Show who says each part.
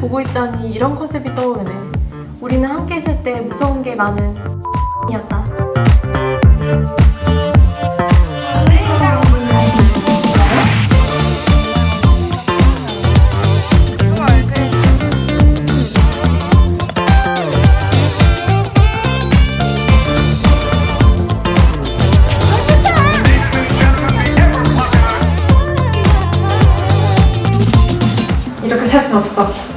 Speaker 1: 보고 있자니 이런 컨셉이 떠오르네. 우리는 함께 있을 때 무서운 게 많은 이었다.
Speaker 2: 이렇게 살 순 없어.